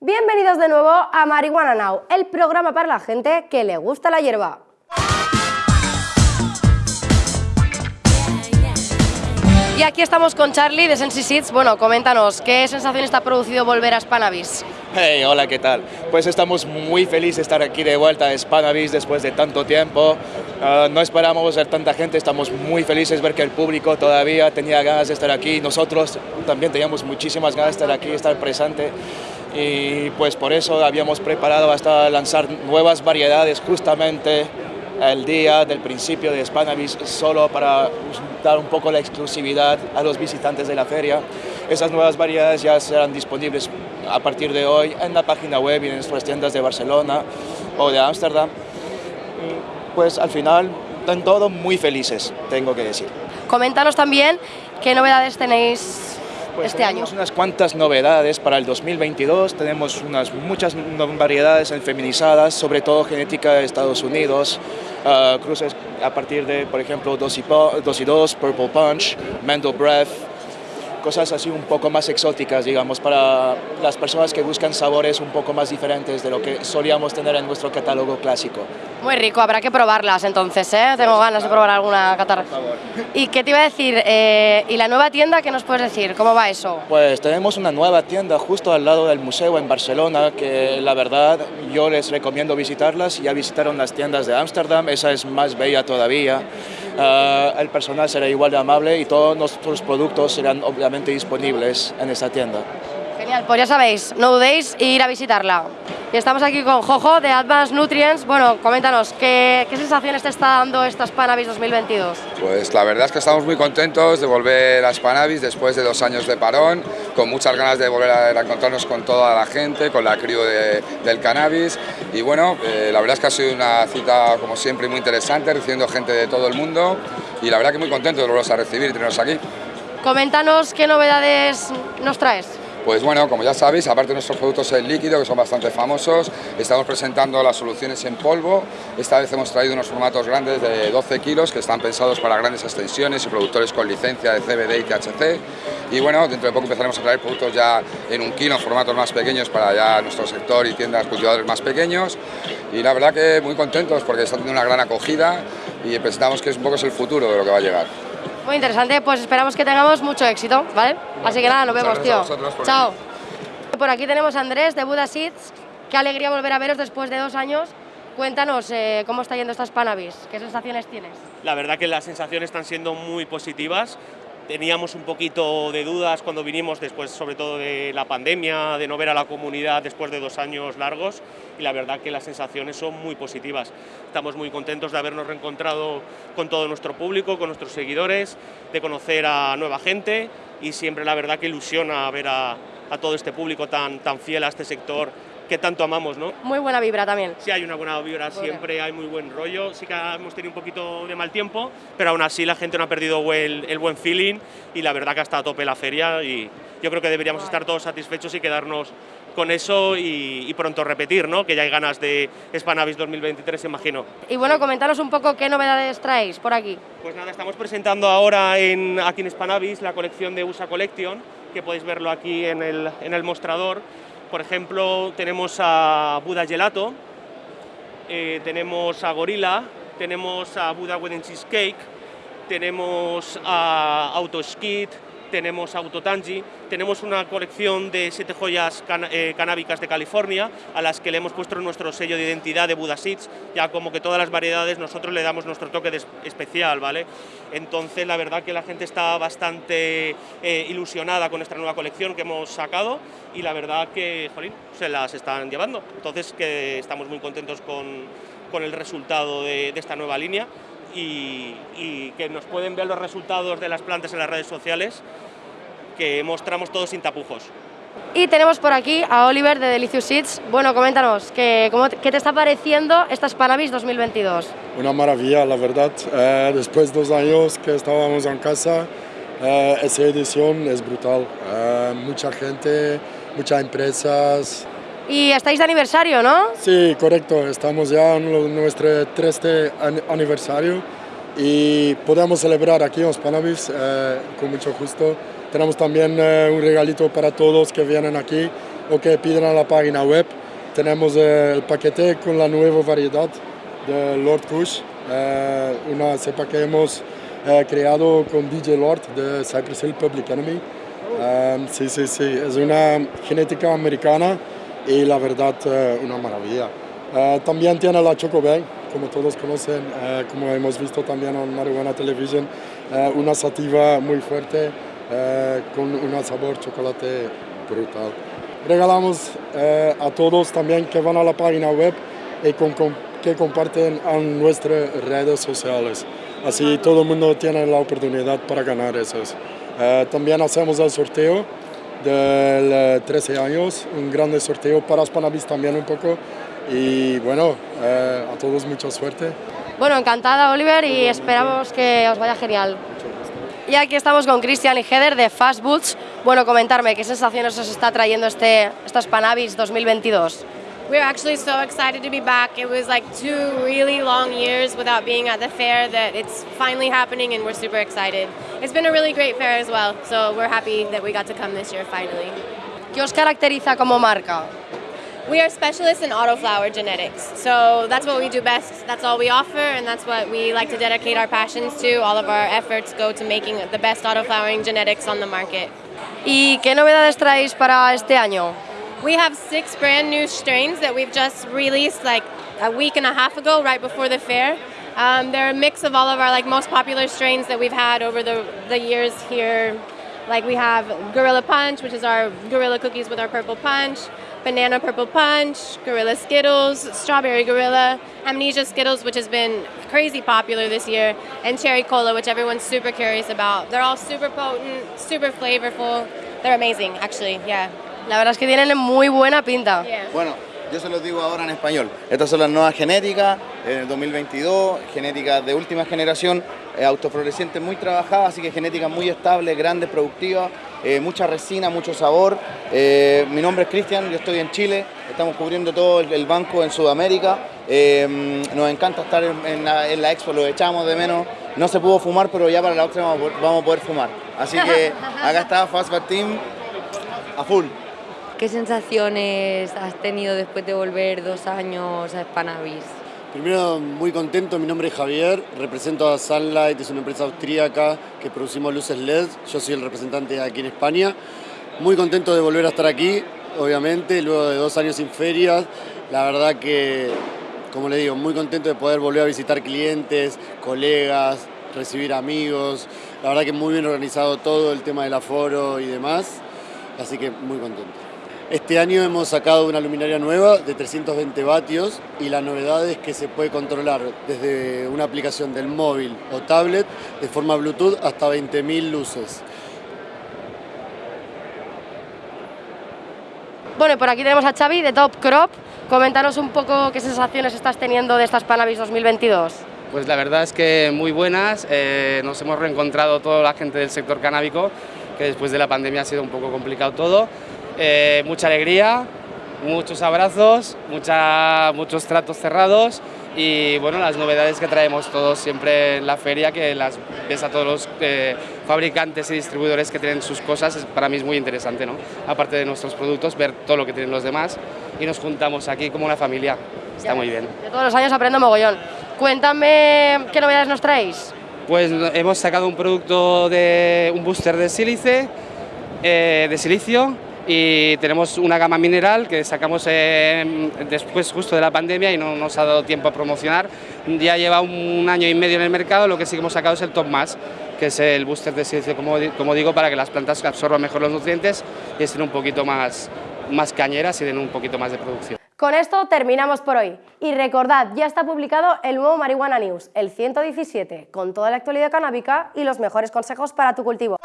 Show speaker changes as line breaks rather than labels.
Bienvenidos de nuevo a Marihuana Now, el programa para la gente que le gusta la hierba. Y aquí estamos con Charlie de Sensi Seeds. Bueno, coméntanos, ¿qué sensación está producido volver a Spanavis?
Hey, hola, ¿qué tal? Pues estamos muy felices de estar aquí de vuelta a Spanavis después de tanto tiempo. Ah, no esperábamos ver tanta gente, estamos muy felices de ver que el público todavía tenía ganas de estar aquí. Nosotros también teníamos muchísimas ganas de estar aquí, estar presente. Y pues por eso habíamos preparado hasta lanzar nuevas variedades justamente el día del principio de Spanavis solo para dar un poco la exclusividad a los visitantes de la feria. Esas nuevas variedades ya serán disponibles a partir de hoy en la página web y en nuestras tiendas de Barcelona o de Ámsterdam. Pues al final, están todos muy felices, tengo que decir.
Coméntanos también qué novedades tenéis
pues
este año.
Tenemos unas cuantas novedades para el 2022, tenemos unas muchas variedades feminizadas, sobre todo genética de Estados Unidos, uh, cruces a partir de, por ejemplo, 2 y 2, Purple Punch, Mendel Breath, cosas así un poco más exóticas, digamos, para las personas que buscan sabores un poco más diferentes de lo que solíamos tener en nuestro catálogo clásico.
Muy rico, habrá que probarlas entonces, ¿eh? Tengo ganas de probar alguna catarra. ¿Y qué te iba a decir? Eh, ¿Y la nueva tienda qué nos puedes decir? ¿Cómo va eso?
Pues tenemos una nueva tienda justo al lado del museo en Barcelona, que la verdad yo les recomiendo visitarlas. Ya visitaron las tiendas de Ámsterdam, esa es más bella todavía. Uh, el personal será igual de amable y todos nuestros productos serán obviamente disponibles en esta tienda.
Genial, pues ya sabéis, no dudéis ir a visitarla. Y estamos aquí con Jojo de Advanced Nutrients. Bueno, coméntanos, ¿qué, qué sensaciones te está dando esta Spanavis 2022?
Pues la verdad es que estamos muy contentos de volver a Spanavis después de dos años de parón, con muchas ganas de volver a encontrarnos con toda la gente, con la crew de, del cannabis. Y bueno, eh, la verdad es que ha sido una cita, como siempre, muy interesante, recibiendo gente de todo el mundo. Y la verdad que muy contentos de volverlos a recibir y tenerlos aquí.
Coméntanos qué novedades nos traes.
Pues bueno, como ya sabéis, aparte de nuestros productos en líquido, que son bastante famosos, estamos presentando las soluciones en polvo. Esta vez hemos traído unos formatos grandes de 12 kilos que están pensados para grandes extensiones y productores con licencia de CBD y THC. Y bueno, dentro de poco empezaremos a traer productos ya en un kilo, en formatos más pequeños para ya nuestro sector y tiendas cultivadores más pequeños. Y la verdad que muy contentos porque está teniendo una gran acogida y pensamos que es un poco el futuro de lo que va a llegar.
Muy interesante, pues esperamos que tengamos mucho éxito, ¿vale? Así que nada, nos vemos, tío. Chao. Por aquí tenemos a Andrés de Buda Seeds. Qué alegría volver a veros después de dos años. Cuéntanos eh, cómo está yendo estas Spanavis, qué sensaciones tienes.
La verdad que las sensaciones están siendo muy positivas. Teníamos un poquito de dudas cuando vinimos después, sobre todo de la pandemia, de no ver a la comunidad después de dos años largos y la verdad que las sensaciones son muy positivas. Estamos muy contentos de habernos reencontrado con todo nuestro público, con nuestros seguidores, de conocer a nueva gente y siempre la verdad que ilusiona ver a, todo este público tan, tan fiel a este sector que tanto amamos, ¿no?
Muy buena vibra también.
Sí, hay una buena vibra, siempre hay muy buen rollo. Sí que hemos tenido un poquito de mal tiempo, pero aún así la gente no ha perdido el, el buen feeling y la verdad que está a tope la feria y yo creo que deberíamos estar todos satisfechos y quedarnos con eso y, y, pronto repetir, ¿no? Que ya hay ganas de Spanavis 2023, imagino.
Y bueno, comentaros un poco qué novedades traéis por aquí.
Pues nada, estamos presentando ahora en, aquí en Spanavis la colección de USA Collection, que podéis verlo aquí en el, en el mostrador. Por ejemplo, tenemos a Buda Gelato, eh, tenemos a Gorilla, tenemos a Buda Wedding Cheesecake, tenemos a Autoskid, tenemos Autotangi, tenemos una colección de siete joyas can eh, canábicas de California a las que le hemos puesto nuestro sello de identidad de Buda Seeds, ya como que todas las variedades nosotros le damos nuestro toque de especial, ¿vale? Entonces la verdad que la gente está bastante eh, ilusionada con esta nueva colección que hemos sacado y la verdad que, jolín, se las están llevando. Entonces que estamos muy contentos con, con el resultado de, de esta nueva línea y, y, que nos pueden ver los resultados de las plantas en las redes sociales que mostramos todos sin tapujos.
Y tenemos por aquí a Oliver de Delicious Seeds. Bueno, coméntanos, ¿qué, cómo, ¿qué te está pareciendo esta Spanavis 2022?
Una maravilla, la verdad. Eh, después de dos años que estábamos en casa, eh, esa edición es brutal. Eh, mucha gente, muchas empresas,
y estáis de aniversario, ¿no?
Sí, correcto. Estamos ya en nuestro 13 aniversario y podemos celebrar aquí en Spanavis eh, con mucho gusto. Tenemos también eh, un regalito para todos que vienen aquí o que pidan a la página web. Tenemos eh, el paquete con la nueva variedad de Lord Kush, eh, una cepa que hemos eh, creado con DJ Lord de Cypress Hill Public Enemy. Um, sí, sí, sí, es una genética americana y la verdad uh, una maravilla. Uh, también tiene la Choco Bay, como todos conocen, uh, como hemos visto también en Marihuana Television, una sativa muy fuerte con un sabor chocolate brutal. Regalamos a todos también que van a la página web y con, que comparten en nuestras redes sociales. Así todo el mundo tiene la oportunidad para ganar esos. Eh, también hacemos el sorteo del 13 eh, años, un gran sorteo para Spanavis también un poco. Y bueno, eh, a todos mucha suerte.
Bueno, encantada Oliver y esperamos que os vaya genial. Y aquí estamos con Cristian y Heather de Fast Boots. Bueno, comentarme, ¿qué sensaciones os está trayendo este, esta Spanavis 2022?
We're actually so excited to be back. It was like two really long years without being at the fair that it's finally happening and we're super excited. It's been a really great fair as well, so we're happy that we got to come this year finally.
¿Qué os caracteriza como marca?
We are specialists in autoflower genetics, so that's what we do best. That's all we offer, and that's what we like to dedicate our passions to. All of our efforts go to making the best autoflowering genetics on the market.
¿Y qué novedades traéis para este año?
We have six brand new strains that we've just released like a week and a half ago, right before the fair. Um, they're a mix of all of our like most popular strains that we've had over the, the years here. Like we have Gorilla Punch, which is our Gorilla cookies with our purple punch, Banana Purple Punch, Gorilla Skittles, Strawberry Gorilla, Amnesia Skittles, which has been crazy popular this year, and Cherry Cola, which everyone's super curious about. They're all super potent, super flavorful. They're amazing, actually, yeah.
La verdad es que tienen muy buena pinta.
Bueno, yo se los digo ahora en español. Estas son las nuevas genéticas, en el 2022, genéticas de última generación, eh, muy trabajadas, así que genéticas muy estables, grandes, productivas, eh, mucha resina, mucho sabor. Eh, mi nombre es Cristian, yo estoy en Chile, estamos cubriendo todo el, banco en Sudamérica. nos encanta estar en, la, expo, lo echamos de menos. No se pudo fumar, pero ya para la otra vamos a poder fumar. Así que acá está Fastback Team a full.
¿Qué sensaciones has tenido después de volver dos años a Spanavis?
Primero, muy contento, mi nombre es Javier, represento a Sunlight, es una empresa austríaca que producimos luces LED, yo soy el representante aquí en España. Muy contento de volver a estar aquí, obviamente, luego de dos años sin ferias. La verdad que, como le digo, muy contento de poder volver a visitar clientes, colegas, recibir amigos. La verdad que muy bien organizado todo el tema del aforo y demás, así que muy contento. Este año hemos sacado una luminaria nueva de 320 vatios y la novedad es que se puede controlar desde una aplicación del móvil o tablet de forma Bluetooth hasta 20.000 luces.
Bueno, por aquí tenemos a Xavi de Top Crop. Coméntanos un poco qué sensaciones estás teniendo de estas Panavis 2022.
Pues la verdad es que muy buenas, eh, nos hemos reencontrado toda la gente del sector canábico, que después de la pandemia ha sido un poco complicado todo, eh, mucha alegría, muchos abrazos, mucha, muchos tratos cerrados y bueno, las novedades que traemos todos siempre en la feria, que las ves a todos los eh, fabricantes y distribuidores que tienen sus cosas, para mí es muy interesante, ¿no? Aparte de nuestros productos, ver todo lo que tienen los demás y nos juntamos aquí como una familia, está muy bien.
De todos los años aprendo mogollón. Cuéntame qué novedades nos traéis.
Pues hemos sacado un producto de un booster de sílice, eh, de silicio, y tenemos una gama mineral que sacamos después justo de la pandemia y no nos ha dado tiempo a promocionar. Ya lleva un año y medio en el mercado, lo que sí que hemos sacado es el Top Más, que es el booster de silicio, como, como digo, para que las plantas absorban mejor los nutrientes y estén un poquito más, más cañeras y den un poquito más de producción.
Con esto terminamos por hoy. Y recordad, ya está publicado el nuevo Marihuana News, el 117, con toda la actualidad canábica y los mejores consejos para tu cultivo.